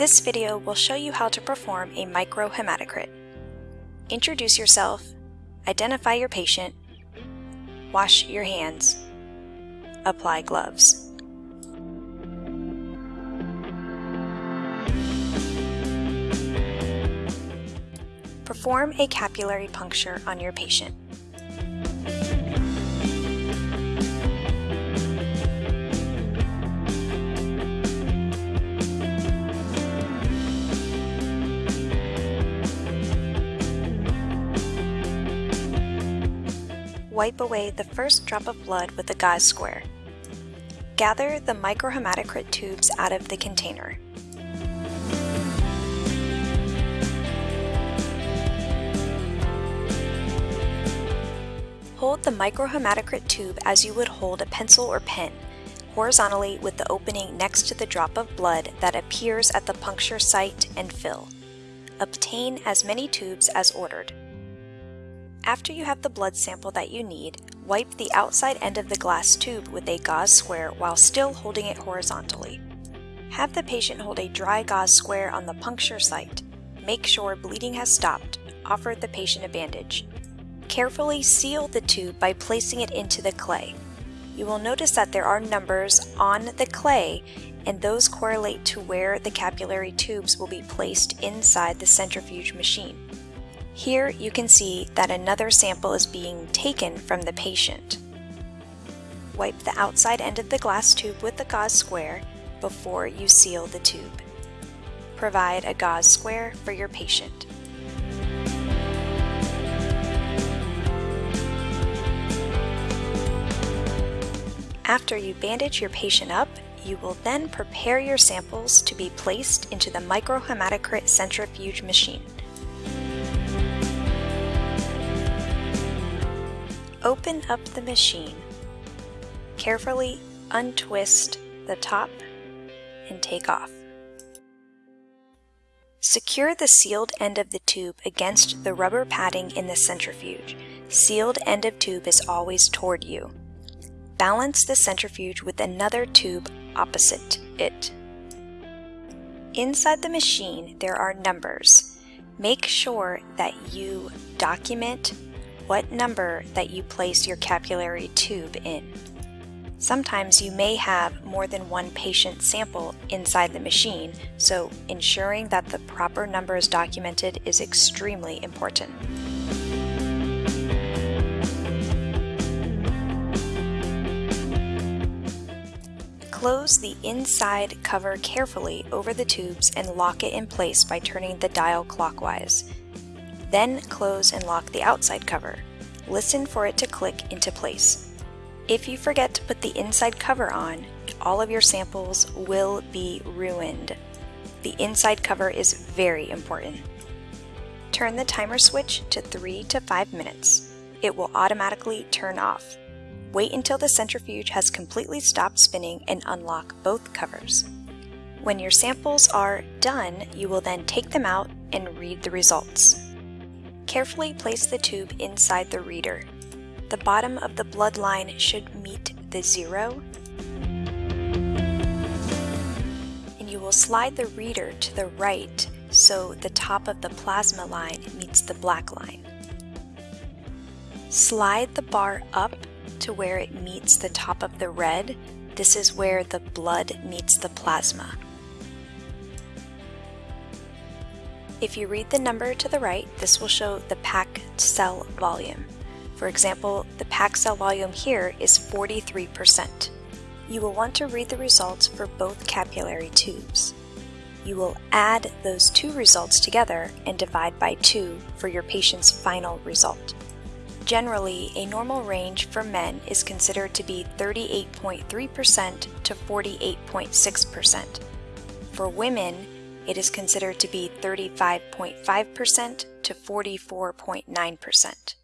This video will show you how to perform a microhematocrit. Introduce yourself, identify your patient, wash your hands, apply gloves. Perform a capillary puncture on your patient. Wipe away the first drop of blood with a gauze square. Gather the microhematocrit tubes out of the container. Hold the microhematocrit tube as you would hold a pencil or pen, horizontally with the opening next to the drop of blood that appears at the puncture site and fill. Obtain as many tubes as ordered. After you have the blood sample that you need, wipe the outside end of the glass tube with a gauze square while still holding it horizontally. Have the patient hold a dry gauze square on the puncture site. Make sure bleeding has stopped. Offer the patient a bandage. Carefully seal the tube by placing it into the clay. You will notice that there are numbers on the clay and those correlate to where the capillary tubes will be placed inside the centrifuge machine. Here you can see that another sample is being taken from the patient. Wipe the outside end of the glass tube with the gauze square before you seal the tube. Provide a gauze square for your patient. After you bandage your patient up, you will then prepare your samples to be placed into the microhematocrit centrifuge machine. Open up the machine. Carefully untwist the top and take off. Secure the sealed end of the tube against the rubber padding in the centrifuge. Sealed end of tube is always toward you. Balance the centrifuge with another tube opposite it. Inside the machine there are numbers. Make sure that you document what number that you place your capillary tube in. Sometimes you may have more than one patient sample inside the machine, so ensuring that the proper number is documented is extremely important. Close the inside cover carefully over the tubes and lock it in place by turning the dial clockwise. Then close and lock the outside cover. Listen for it to click into place. If you forget to put the inside cover on, all of your samples will be ruined. The inside cover is very important. Turn the timer switch to 3 to 5 minutes. It will automatically turn off. Wait until the centrifuge has completely stopped spinning and unlock both covers. When your samples are done, you will then take them out and read the results. Carefully place the tube inside the reader. The bottom of the blood line should meet the zero, and you will slide the reader to the right so the top of the plasma line meets the black line. Slide the bar up to where it meets the top of the red, this is where the blood meets the plasma. If you read the number to the right, this will show the packed cell volume. For example, the packed cell volume here is 43%. You will want to read the results for both capillary tubes. You will add those two results together and divide by 2 for your patient's final result. Generally, a normal range for men is considered to be 38.3% to 48.6%. For women, it is considered to be 35.5% to 44.9%.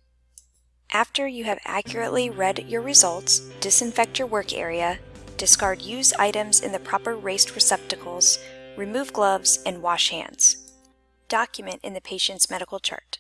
After you have accurately read your results, disinfect your work area, discard used items in the proper raised receptacles, remove gloves, and wash hands. Document in the patient's medical chart.